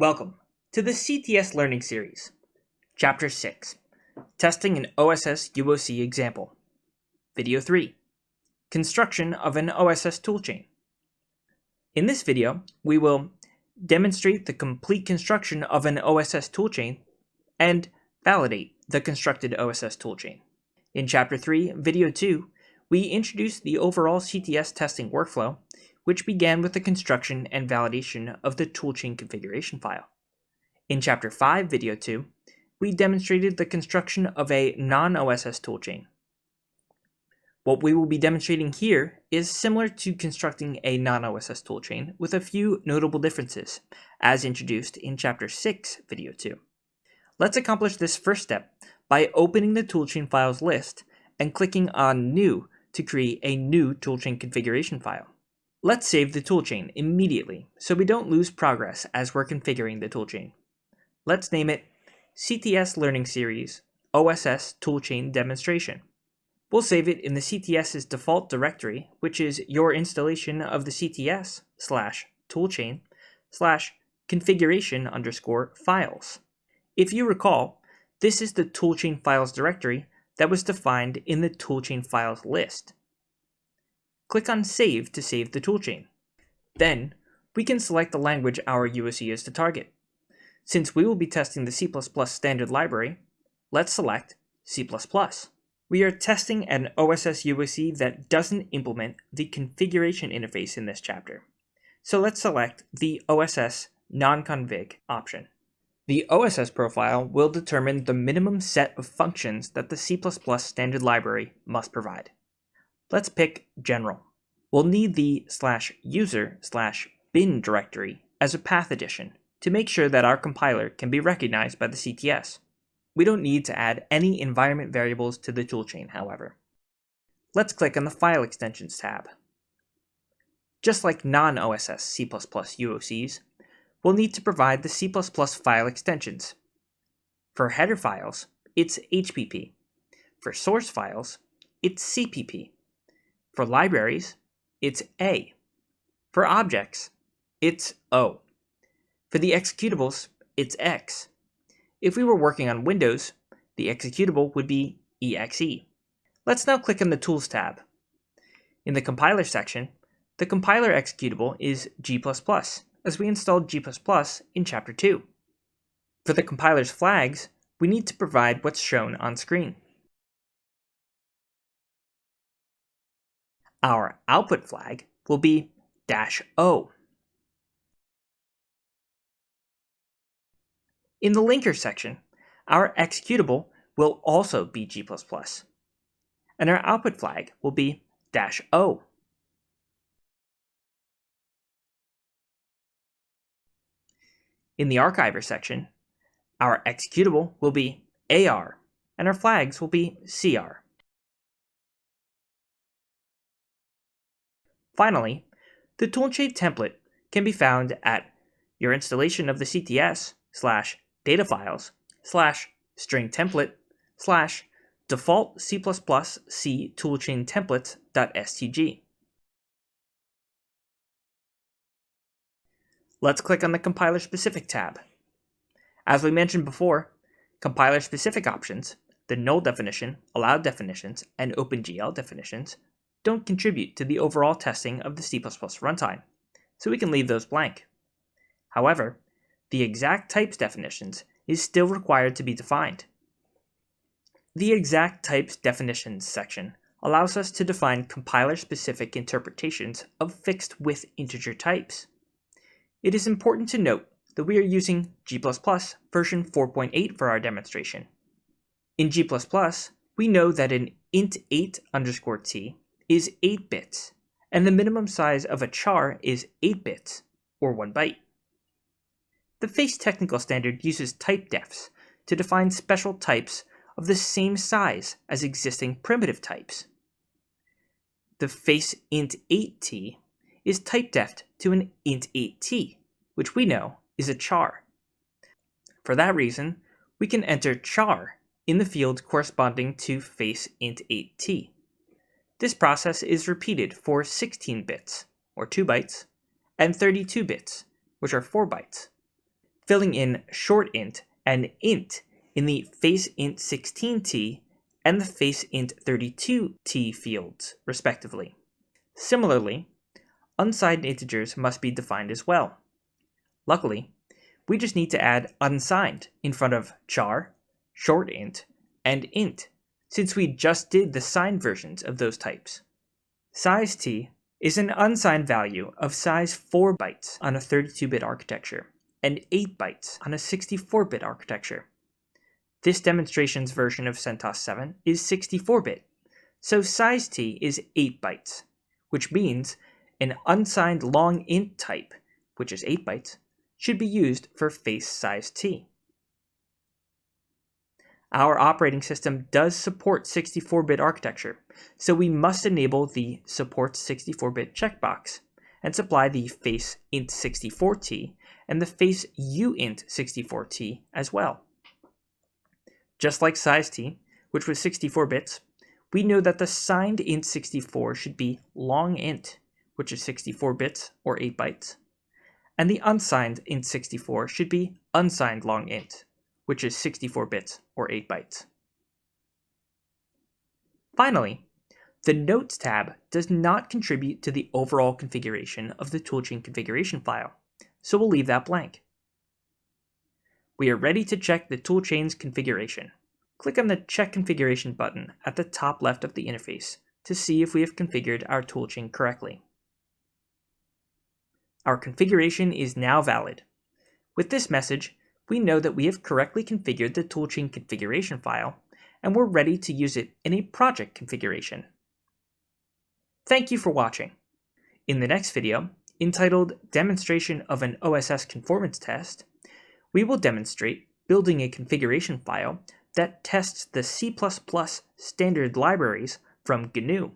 Welcome to the CTS Learning Series, Chapter 6, Testing an OSS UOC Example, Video 3, Construction of an OSS Toolchain. In this video, we will demonstrate the complete construction of an OSS toolchain and validate the constructed OSS toolchain. In Chapter 3, Video 2, we introduce the overall CTS testing workflow, which began with the construction and validation of the toolchain configuration file. In Chapter 5, Video 2, we demonstrated the construction of a non-OSS toolchain. What we will be demonstrating here is similar to constructing a non-OSS toolchain with a few notable differences, as introduced in Chapter 6, Video 2. Let's accomplish this first step by opening the toolchain files list and clicking on New to create a new toolchain configuration file. Let's save the toolchain immediately so we don't lose progress as we're configuring the toolchain. Let's name it CTS Learning Series OSS Toolchain Demonstration. We'll save it in the CTS's default directory, which is your installation of the CTS slash toolchain slash configuration underscore files. If you recall, this is the toolchain files directory that was defined in the toolchain files list. Click on Save to save the toolchain. Then, we can select the language our UOC is to target. Since we will be testing the C++ standard library, let's select C++. We are testing an OSS UOC that doesn't implement the configuration interface in this chapter. So let's select the OSS non-config option. The OSS profile will determine the minimum set of functions that the C++ standard library must provide. Let's pick General. We'll need the slash user slash bin directory as a path addition to make sure that our compiler can be recognized by the CTS. We don't need to add any environment variables to the toolchain, however. Let's click on the File Extensions tab. Just like non-OSS C++ UOCs, we'll need to provide the C++ file extensions. For header files, it's HPP. For source files, it's CPP. For libraries, it's A. For objects, it's O. For the executables, it's X. If we were working on Windows, the executable would be EXE. Let's now click on the Tools tab. In the compiler section, the compiler executable is G++, as we installed G++ in Chapter 2. For the compiler's flags, we need to provide what's shown on screen. Our output flag will be dash "-o". In the linker section, our executable will also be G++, and our output flag will be dash "-o". In the archiver section, our executable will be AR, and our flags will be CR. Finally, the toolchain template can be found at your installation of the CTS slash data files slash string template slash default C++ C toolchain templates.stg. Let's click on the Compiler Specific tab. As we mentioned before, compiler specific options, the null definition, allowed definitions, and OpenGL definitions don't contribute to the overall testing of the C++ runtime, so we can leave those blank. However, the exact types definitions is still required to be defined. The exact types definitions section allows us to define compiler-specific interpretations of fixed with integer types. It is important to note that we are using G++ version 4.8 for our demonstration. In G++, we know that an int8 underscore t is 8 bits, and the minimum size of a char is 8 bits, or 1 byte. The FACE technical standard uses type defs to define special types of the same size as existing primitive types. The face int8t is typedefed to an int8t, which we know is a char. For that reason, we can enter char in the field corresponding to face int8t. This process is repeated for 16 bits, or 2 bytes, and 32 bits, which are 4 bytes. filling in short int and int in the face int 16t and the face int 32t fields, respectively. Similarly, unsigned integers must be defined as well. Luckily, we just need to add unsigned in front of char, short int, and int, since we just did the signed versions of those types. Size t is an unsigned value of size 4 bytes on a 32-bit architecture and 8 bytes on a 64-bit architecture. This demonstration's version of CentOS 7 is 64-bit, so size t is 8 bytes, which means an unsigned long int type, which is 8 bytes, should be used for face size t. Our operating system does support 64-bit architecture, so we must enable the Support 64-bit checkbox and supply the face int64t and the face uint64t as well. Just like size t, which was 64 bits, we know that the signed int64 should be long int, which is 64 bits or 8 bytes, and the unsigned int64 should be unsigned long int, which is 64 bits or 8 bytes. Finally, the Notes tab does not contribute to the overall configuration of the toolchain configuration file, so we'll leave that blank we are ready to check the toolchain's configuration. Click on the Check Configuration button at the top left of the interface to see if we have configured our toolchain correctly. Our configuration is now valid. With this message, we know that we have correctly configured the toolchain configuration file, and we're ready to use it in a project configuration. Thank you for watching. In the next video, entitled Demonstration of an OSS Conformance Test, we will demonstrate building a configuration file that tests the C++ standard libraries from GNU.